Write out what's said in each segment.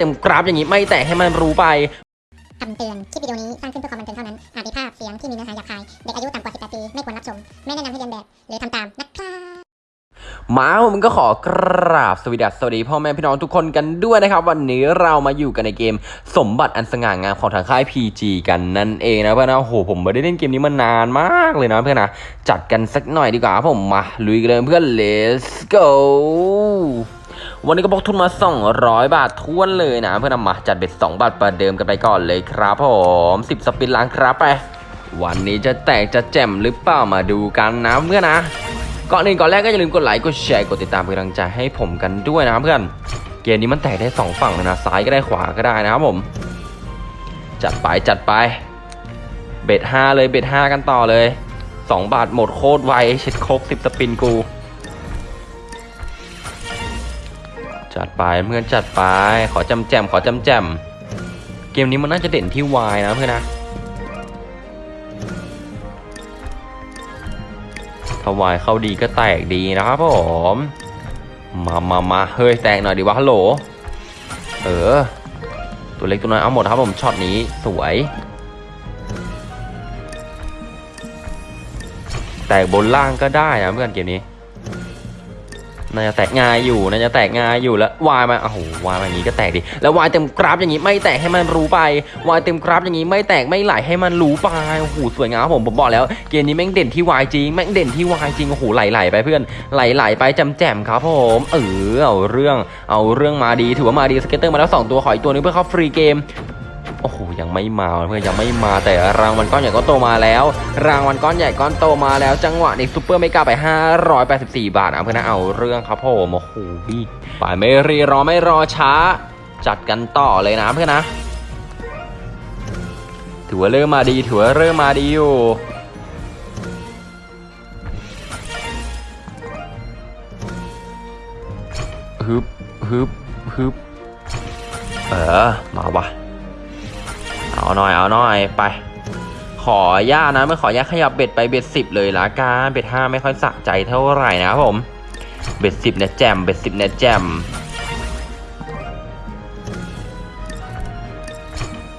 เต็มกราฟอย่างนี้ไม่แตกให้มันรู้ไปคำเตือน คลิปวิดีโอนี้สร้างขึ้นเพื่อความบันเทิงเท่านั้น อาจมีภาพเสียงที่มีเนื้อหาหยาบคาย เด็กอายุต่ำกว่า 18 ปี ไม่ควรรับชม ไม่แนะนำให้เรียนแบบ หรือทำตามนะครับมาผมก็ขอกราบสวัสดีสวัสดีพ่อแม่พี่น้องทุกคนกันด้วยนะครับ วันนี้เรามาอยู่กันในเกมสมบัติอันสง่างามของทางค่าย PG กันนั่นเองนะเพื่อนนะโอ้โหผมไม่ได้เล่นเกมนี้มานานมากเลยนะเพื่อนนะจัดกันสักหน่อยดีกว่าครับผมมาลุยกันเลยเพื่อน let's go วันนี้ก็บอกทุนมา 200 บาททวนเลยนะ เพื่อนำมาจัดเบ็ด 2 บาทประเดิมกันไปก่อนเลยครับผม 10 สปินล้างครับไป วันนี้จะแตกจะแจ่มหรือเปล่ามาดูกันนะเพื่อนนะก่อนอื่นก่อนแรกก็อย่าลืมกดไลค์กดแชร์กดติดตามเป็นกำลังใจให้ผมกันด้วยนะเพื่อน เกมนี้มันแตกได้สองฝั่งนะซ้ายก็ได้ขวาก็ได้นะครับผม จัดไปจัดไป เบ็ดห้าเลยเบ็ดห้ากันต่อเลยสองบาทหมดโคตรไวเช็ดโคกสิบสปินกู ไปเพื่อนจัดไป ขอจำแจมขอจำแจมเกมนี้มันน่าจะเด่นที่วายนะเพื่อนนะถวายเข้าดีก็แตกดีนะครับผมมามามาเฮ้ยแตกหน่อยดีวะฮัลโหล เออ ตัวเล็กตัวน้อยเอาหมดครับผมช็อตนี้สวย แตกบนล่างก็ได้นะเพื่อนเกมนี้ น่าจะแตกง่ายอยู่น่าจะแตกง่ายอยู่แล้ววายมาโอ้โหวายมาอย่างนี้ก็แตกดิแล้ววายเต็มกราฟอย่างนี้ไม่แตกให้มันรู้ไปวายเต็มกราฟอย่างนี้ไม่แตกไม่ไหลให้มันรู้ไปโอ้โหสวยงามครับผมผมบอกแล้วเกมนี้แม่งเด่นที่วายจริงแม่งเด่นที่วายจริงโอ้โหไหลๆไปเพื่อนไหลๆไปจำแจมครับผมเออเอาเรื่องเอาเรื่องมาดีถือว่ามาดี scatter มาแล้วสองตัวขออีกตัวนึงเพื่อเข้า free game โอ้โหยังไม่มาเพื่อนยังไม่มาแต่รางวัลก้อนใหญ่ก้อนโตมาแล้ว รางวัลก้อนใหญ่ก้อนโตมาแล้ว จังหวะนี้ super mega ไป 584 บาทนะเพื่อนนะเอาเรื่องครับผมโอ้โหพี่ไปไม่รีรอไม่รอช้า จัดกันต่อเลยนะเพื่อนนะถือว่าเริ่มมาดีถือว่าเริ่มมาดีอยู่ฮึบฮึบฮึบเออมาวะ เอาหน่อยเอาหน่อยไป ขอย่านะไม่ขอย่าขยับเบ็ดไปเบ็ดสิบเลยละกันเบ็ดห้าไม่ค่อยสะใจเท่าไหร่นะครับผมเบ็ดสิบเนี่ยแจมเบ็ดสิบเนี่ยแจม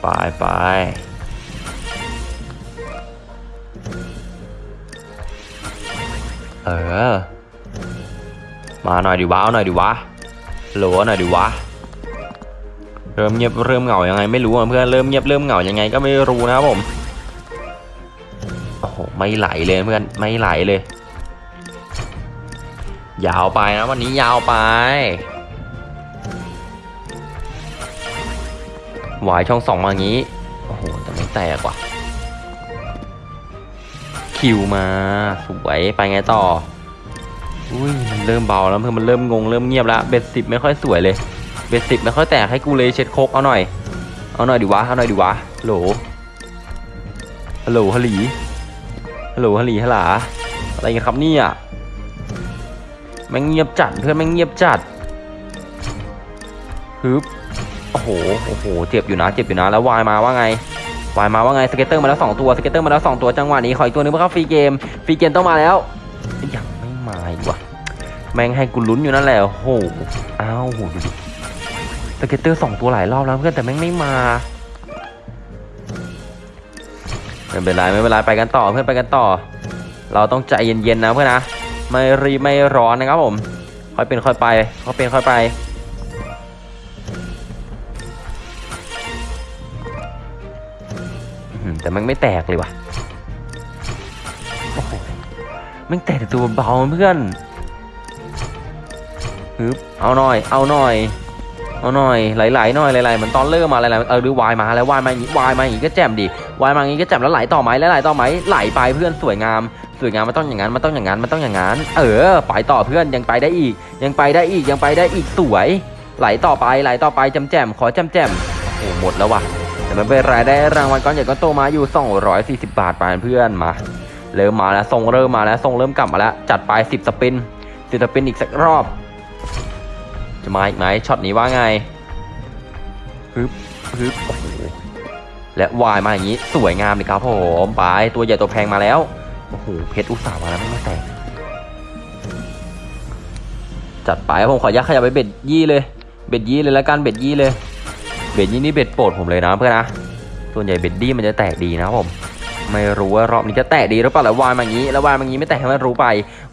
ไปไปเออ มาหน่อยดิวะเอาหน่อยดิวะโหลหน่อยดิวะ เริ่มเงียบเริ่มเหงายังไงไม่รู้เพื่อนเริ่มเงียบเริ่มเหงายังไงก็ไม่รู้นะครับผมโอ้โหไม่ไหลเลยเพื่อนไม่ไหลเลย ยาวไปนะวันนี้ยาวไปหวายช่องสองมาอย่างนี้โอ้โหแต่ไม่แตกว่ะคิวมาสวยไปไงต่ออุ้ยมันเริ่มเบาแล้วเพื่อนมันเริ่มงงเริ่มเงียบแล้วเบ็ดสิบไม่ค่อยสวยเลย เบสิกไม่ค่อยแตกให้กูเลยเช็ดโคกเอาหน่อย เอาหน่อยดิวะ เอาหน่อยดิวะโหลฮัลโหลฮัลลีฮัลโหลฮัลลีฮัลหลาอะไรกันครับเนี่ยแม่งเงียบจัดเพื่อนแม่งเงียบจัดฮึบโอ้โหโอ้โหเจ็บอยู่นะเจ็บอยู่นะแล้ววายมาว่าไงwild มาว่าไง scatter มาแล้วสองตัว scatter มาแล้วสองตัวจังหวะนี้ขออีกตัวนึงเพื่อเข้า free game free game ต้องมาแล้วยังไม่มาอีกว่ะแม่งให้กูลุ้นอยู่นั่นแหละโอ้โหอ้าวโหดูดิ scatter สองตัวหลายรอบแล้วเพื่อนแต่แม่งไม่มาไม่เป็นไรไม่เป็นไรไปกันต่อเพื่อนไปกันต่อ เราต้องใจเย็นๆนะเพื่อนนะไม่รีบไม่ร้อนนะครับผมค่อยเป็นค่อยไปค่อยเป็นค่อยไปแต่แมันไม่แตกเลยว่ะแมันแตกแต่ตัวเบาเพื่อนฮึบเอาหน่อย เอาหน่อย เอาหน่อยไหลๆหน่อยไหลๆเหมือนตอนเริ่มมาไหลๆเออหรือวายมาแล้ววายมาอย่างงี้วายมาอย่างงี้ก็แจ่มดิวายมาอย่างงี้ก็แจ่มแล้วไหลต่อไหมแล้วไหลต่อไหมไหลไปเพื่อนสวยงาม สวยงามมันต้องอย่างนั้นมันต้องอย่างนั้นมันต้องอย่างนั้น เออไปต่อเพื่อนยังไปได้อีก ยังไปได้อีกยังไปได้อีกสวย ไหลต่อไปไหลต่อไปแจำแจ่มขอแจำแจ่มโอ้หมดแล้วว่ะแต่ไม่เป็นไรได้รางวัลก้อนใหญ่ก้อนโตมาอยู่ 240 บาทไปเพื่อนมาเริ่มมาแล้วทรงเริ่มมาแล้วทรงเริ่มกลับมาแล้วจัดไป10 spin 10 spin อีกสักรอบ จะมาอีกไหมช็อตนี้ว่าไงฮึบฮึบโอ้โหและวายมาอย่างนี้สวยงามเลยครับผมไปตัวใหญ่ตัวแพงมาแล้วโอ้โหเพชรอุตส่าห์มาแล้วไม่มาแตกจัดไปผมขอยักขยับไปเบ็ดยี่เลย เบ็ดยี่เลยแล้วกันเบ็ดยี่เลย เบ็ดนี้นี่เบ็ดโปรดผมเลยนะเพื่อนนะส่วนใหญ่เบ็ดดี้มันจะแตกดีนะผม ไม่รู้ว่ารอบนี้จะแตะดีหรือเปล่าแล้ววายมางี้แล้ววายมางี้ไม่แตะให้มันรู้ไป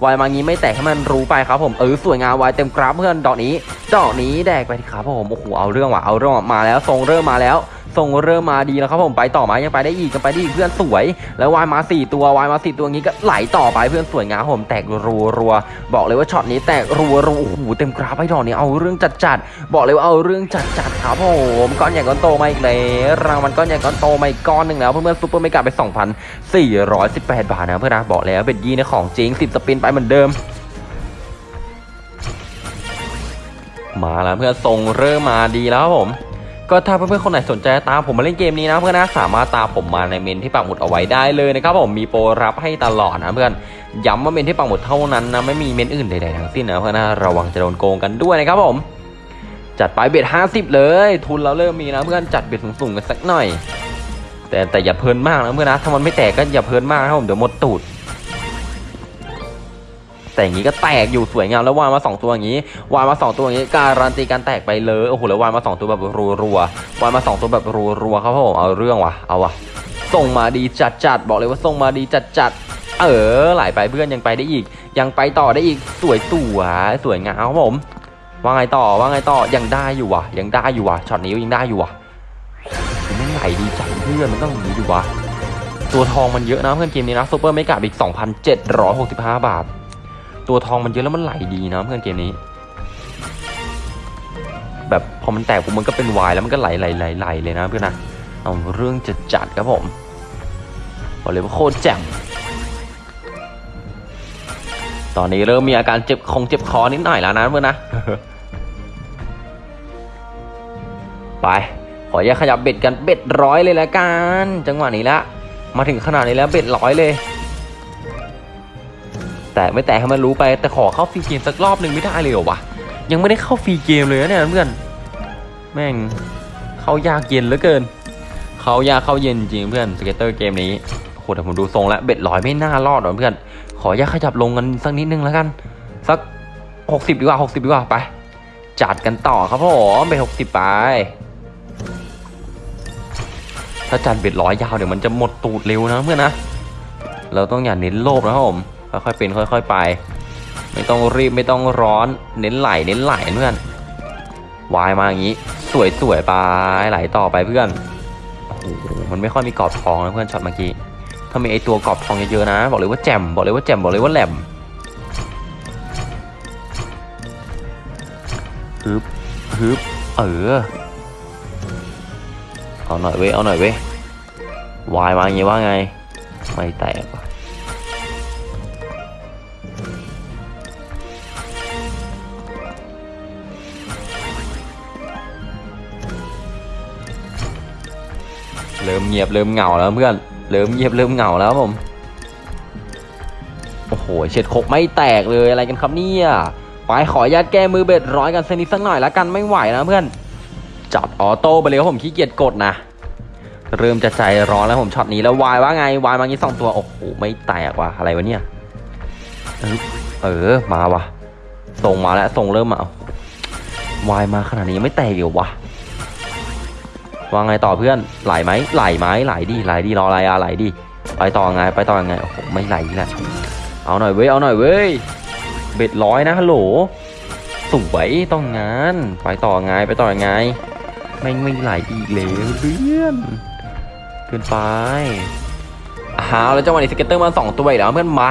วายมางี้ไม่แตะให้มันรู้ไปครับผมเออสวยงามวายเต็มกราฟเพื่อนดอกนี้ดอกนี้แดกไปทีครับผมโอ้โหเอาเรื่องว่ะเอาเรื่องมาแล้วทรงเริ่มมาแล้ว ทรงเริ่มมาดีแล้วครับผมไปต่อไหมยังไปได้อีกยังไปได้อีกเพื่อนสวย แล้ววายมาสี่ตัววายมาสี่ตัวงี้ก็ไหลต่อไปเพื่อนสวยงามผมแตกรัวรัวบอกเลยว่าช็อตนี้แตกรัวรัวโอ้โหเต็มกราฟไปดอกนี้เอาเรื่องจัดจัดบอกเลยว่าเอาเรื่องจัดจัดครับผมก้อนใหญ่ก้อนโตมาอีกแล้วรางวัลก้อนใหญ่ก้อนโตมาอีกก้อนหนึ่งแล้วเพื่อนๆซุปเปอร์ไม่กลับไป 2,418 บาทนะเพื่อนนะบอกแล้วเป็นยี่ในของจริง 10 สปินไปเหมือนเดิมมาแล้วเพื่อนทรงเริ่มมาดีแล้วครับผม ก็ถ้าเพื่อนๆคนไหนสนใจตามผมมาเล่นเกมนี้นะเพื่อนนะสามารถตามผมมาในเมนที่ปักหมุดเอาไว้ได้เลยนะครับผมมีโปรรับให้ตลอดนะเพื่อนย้ำว่าเมนที่ปักหมุดเท่านั้นนะไม่มีเมนอื่นใดๆทั้งสิ้นนะเพื่อนนะระวังจะโดนโกงกันด้วยนะครับผมจัดไปเบ็ด50 เลย ทุนเราเริ่มมีนะเพื่อนจัดเบ็ดสูงๆกันสักหน่อย แต่แต่อย่าเพลินมากนะเพื่อนนะถ้ามันไม่แตกก็อย่าเพลินมากนะผมเดี๋ยวหมดตูด แต่อย่างนี้ก็แตกอยู่สวยงามแล้ววางมาสองตัวอย่างนี้ วางมาสองตัวอย่างนี้การันตีการแตกไปเลยโอ้โหแล้ววางมาสองตัวแบบรัวๆวางมาสองตัวแบบรัวๆครับผมเอาเรื่องว่ะเอาว่ะทรงมาดีจัดจัดๆบอกเลยว่าทรงมาดีจัดจัดๆเออไหลไปเพื่อนยังไปได้อีก ยังไปต่อได้อีกสวยตัวสวยงามครับผมว่าไงต่อว่าไงต่อยังได้อยู่ว่ะ ยังได้อยู่ว่ะช็อตนี้ยังได้อยู่ว่ะมันไหลดีจังเพื่อนมันต้องอย่างนี้ดีวะตัวทองมันเยอะนะเพื่อนเกมนี้นะ super mega ครับอีก 2,765 บาท ตัวทองมันเยอะแล้วมันไหลดีนะเพื่อนเกมนี้ แบบพอมันแตกปุ๊บมันก็เป็นวายแล้วมันก็ไหลไหลไหลไหลเลยนะเพื่อนนะเอาเรื่องจะจัดครับผมบอกเลยว่าโคตรแจ่มตอนนี้เริ่มมีอาการเจ็บคงเจ็บคอนิดหน่อยแล้วนะเพื่อนนะไปขอแยกขยับเบ็ดกันเบ็ดร้อยเลยละกัน จังหวะนี้ละ มาถึงขนาดนี้แล้วเบ็ดร้อยเลย แต่ไม่แต่ให้มันรู้ไปแต่ขอเข้าฟรีเกมสักรอบหนึ่งไม่ได้เลยเหรอวะยังไม่ได้เข้าฟรีเกมเลยนะเนี่ยเพื่อนแม่งเข้ายากเย็นเหลือเกิน เข้ายากเข้าเย็นจริงเพื่อน scatter เกมนี้โหแต่ผมดูทรงแล้ว bet ร้อยไม่น่ารอดหรอกเพื่อนขออยากขยับลงกันสักนิดนึงแล้วกัน สักหกสิบดีกว่าหกสิบดีกว่าไป จัดกันต่อครับผม bet หกสิบไป ถ้าจัด bet ร้อยยาวเดี๋ยวมันจะหมดตูดเร็วนะเพื่อนนะเราต้องอย่าเน้นโลภนะครับผม ค่อยๆเป็นค่อย ๆ ไป ไม่ต้องรีบไม่ต้องร้อนเน้นไหลเน้นไหลเพื่อนวายมาอย่างนี้ สวยๆไปไหลต่อไปเพื่อนโอ้โหมันไม่ค่อยมีกรอบทองนะเพื่อนช็อตเมื่อกี้ถ้ามีไอตัวกรอบทองเยอะๆนะ บอกเลยว่าแจ่มบอกเลยว่าแจ่มบอกเลยว่าแหลมฮึบฮึบเออเอาหน่อยเว้ยเอาหน่อยเว้ยวายมาอย่างงี้ว่าไง ไม่แตก เริ่มเงียบเริ่มเหงาแล้วเพื่อนเริ่มเงียบเริ่มเหงาแล้วผมโอ้โหเช็ดคกไม่แตกเลยอะไรกันครับเนี่ยไปขอญาตแก้มือเบ็ดร้อยกันสนิดสักหน่อยละกันไม่ไหวนะเพื่อนจัดออโต้ไปเลยครับผมขี้เกียจกดนะเริ่มจะใจร้อนแล้วผมช็อตนี้แล้ววายว่าไงวายมางี้สองตัวโอ้โหไม่แตกว่ะอะไรวะเนี่ยเออมาว่ะส่งมาแล้วส่งเริ่มมาวายมาขนาดนี้ไม่แตกอยู่วะ ว่าไงต่อเพื่อนไหลไหมไหลไหมไหลดีไหลดีรออะไรอะไหลดีไปต่อไงไปต่อไงโอ้โหไม่ไหลแหละเอาหน่อยเว้ยเอาหน่อยเว้ย bet ร้อยนะฮัลโหลสวยต้องงานไปต่อไงไปต่อไงไม่ไม่ไหลอีกเลยเพื่อนเกินไปเอาแล้วจังหวะนี้ scatter มาสองตัวอีกแล้วเพื่อนมา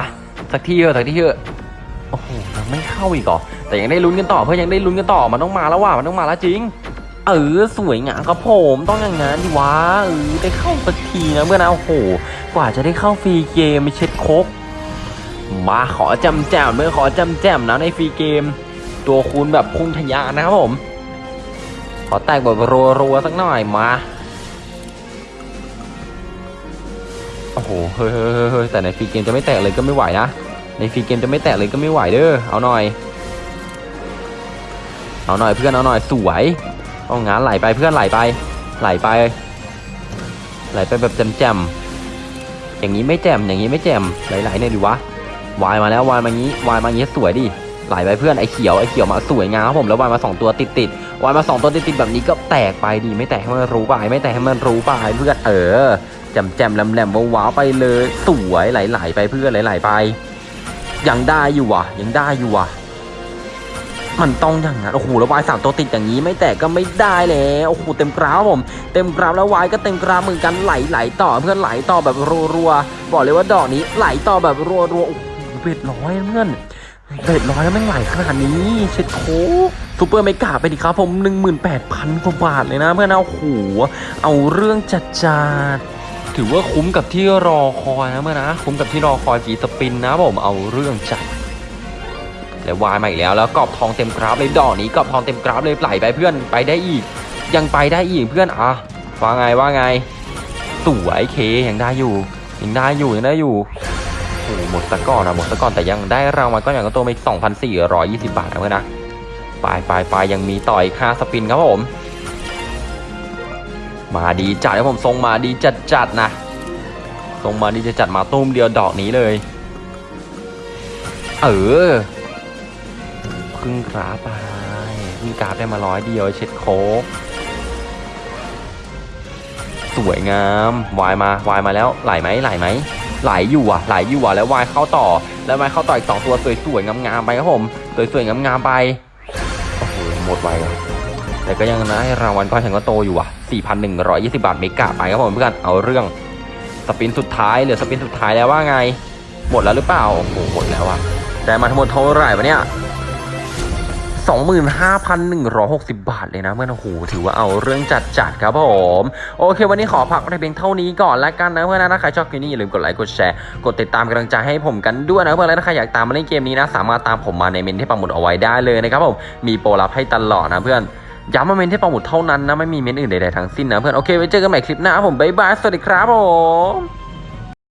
สักที่เถอะสักที่เถอะโอ้โหยังไม่เข้าอีกเหรอแต่ยังได้ลุ้นกันต่อเพื่อนยังได้ลุ้นกันต่อมันต้องมาแล้วว่ะมันต้องมาแล้วจริง เออสวยงามครับผมต้องอย่างงั้นดิวะเออได้เข้าสักทีนะเพื่อนนะโอ้โหกว่าจะได้เข้าฟรีเกมไม่เช็ดโคกมาขอจำแจมเมื่อขอจำแจมนะในฟรีเกม ตัวคูณแบบพุ่งทะยานนะครับผม ขอแตกแบบรัวๆสักหน่อยมาโอ้โหเฮ้ยแต่ในฟรีเกมจะไม่แตกเลยก็ไม่ไหวนะในฟรีเกมจะไม่แตกเลยก็ไม่ไหวเด้อเอาหน่อย เอาหน่อยเพื่อนเอาหน่อยสวย เอางานไหลไปเพื่อนไหลไป ไหลไป ไหลไปแบบแจ่มๆอย่างนี้ไม่แจ่มอย่างนี้ไม่แจ่มไหลๆเนี่ยดิวะวายมาแล้ววายมางี้วายมางี้สวยดิไหลไปเพื่อนไอ้เขียวไอ้เขียวมาสวยงามครับผมแล้ววายมาสองตัวติดติดวายมาสองตัวติดติดแบบนี้ก็แตกไปดีไม่แตกให้มันรู้ไปไม่แตกให้มันรู้ไปเพื่อนเออแจ่มแจ่มแหล่มแหล่มว้าวไปเลยสวยไหลๆไปเพื่อนไหลๆไป ยังได้อยู่ว่ะ ยังได้อยู่ว่ะ มันต้องอย่างนั้นโอ้โหแล้ววายสามตัวติดอย่างนี้ไม่แตกก็ไม่ได้แล้วโอ้โหเต็มกราฟครับผม เต็มกราฟแล้ววายก็เต็มกราฟเหมือนกันไหลไหลต่อเพื่อนไหลต่อแบบรัวๆบอกเลยว่าดอกนี้ไหลต่อแบบรัวๆโอ้โห bet ร้อยเพื่อน bet ร้อยแล้วแม่ไหลขนาดนี้เช็ดโคก super mega ไปดิครับผม18,000กว่าบาทเลยนะเพื่อนนะโอ้โหเอาเรื่องจัดจาดถือว่าคุ้มกับที่รอคอยนะเมื่อนะคุ้มกับที่รอคอยฟีสปินนะผมเอาเรื่องจัด แล้วายมาอีกแล้วแล้วกรอบทองเต็มกราฟเลยดอกนี้กรอบทองเต็มกราฟเลยไหลไปเพื่อนไปได้อีก ยังไปได้อีกเพื่อนอะว่าไงว่าไงสวยเคยังได้อยู่ยังได้อยู่ยังได้อยู่โอ้หหมดตะก้อนนะหมดตะก้อนแต่ยังได้รางวัลก้อนอย่างก็ตัวไป2,420 บาทนะเพื่อนนะไปไปไปยังมีต่ออีกค่าสปินครับผม มาดีจัดครับผมทรงมาดีจัดจัดนะทรงมาดีจัดจัดมาตุ้มเดียวดอกนี้เลย เออ พึ่งกราฟไปพึ่งกราฟได้มาร้อยเดียวเช็ดโคกสวยงามวายมาวายมาแล้วไหลไหมไหลไหมไหลอยู่อะไหลอยู่อะแล้ววายเข้าต่อ แล้ววายเข้าต่ออีกสองตัวสวยๆงามๆไปครับผมสวยๆงามๆไปโอ้โหหมดไวอะแต่ก็ยังนะรางวัลก้อนฉันก็โตอยู่อะ 4,120 บาทเมกะไปครับผมเพื่อนเอาเรื่องสปินสุดท้ายเหลือสปินสุดท้ายแล้วว่าไง หมดแล้วหรือเปล่าโอ้โหหมดแล้วอะได้มาทั้งหมดเท่าไหร่วะเนี่ย 25,160 บาทเลยนะเพื่อนโอ้โหถือว่าเอาเรื่องจัดจัดครับผมโอเค วันนี้ขอพักในเพียงเท่านี้ก่อนละกันนะเพื่อนนะใครชอบคลิปนี้อย่าลืมกดไลค์กดแชร์กดติดตามกำลังใจให้ผมกันด้วยนะเพื่อนแล้วถ้าใครอยากตามมาเล่นเกมนี้นะ สามารถตามผมมาในเมนต์ที่ปักหมุดเอาไว้ได้เลยนะครับผมมีโปรลับให้ตลอดนะเพื่อนย้ำว่าเมนต์ที่ปักหมุดเท่านั้นนะไม่มีเมนต์อื่นใดๆทั้งสิ้นนะเพื่อนโอเคไว้เจอกันใหม่คลิปหน้าผมบ๊ายบายสวัสดีครับผม